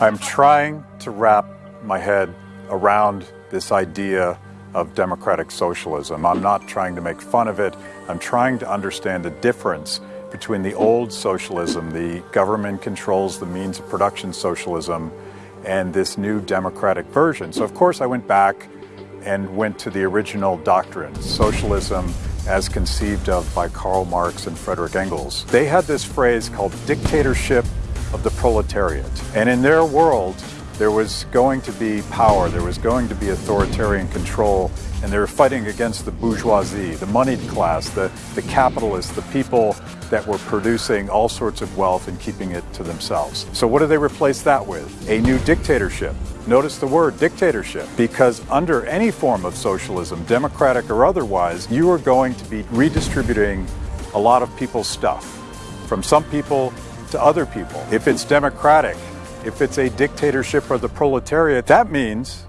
I'm trying to wrap my head around this idea of democratic socialism. I'm not trying to make fun of it. I'm trying to understand the difference between the old socialism, the government controls the means of production socialism, and this new democratic version. So, of course, I went back and went to the original doctrine, socialism as conceived of by Karl Marx and Frederick Engels. They had this phrase called dictatorship of the proletariat. And in their world, there was going to be power, there was going to be authoritarian control, and they were fighting against the bourgeoisie, the moneyed class, the, the capitalists, the people that were producing all sorts of wealth and keeping it to themselves. So what do they replace that with? A new dictatorship. Notice the word dictatorship, because under any form of socialism, democratic or otherwise, you are going to be redistributing a lot of people's stuff from some people to other people. If it's democratic, if it's a dictatorship of the proletariat, that means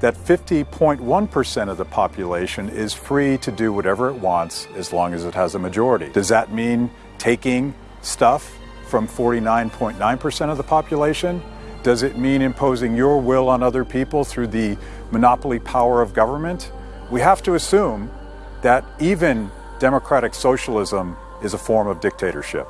that 50.1% of the population is free to do whatever it wants as long as it has a majority. Does that mean taking stuff from 49.9% of the population? Does it mean imposing your will on other people through the monopoly power of government? We have to assume that even democratic socialism is a form of dictatorship.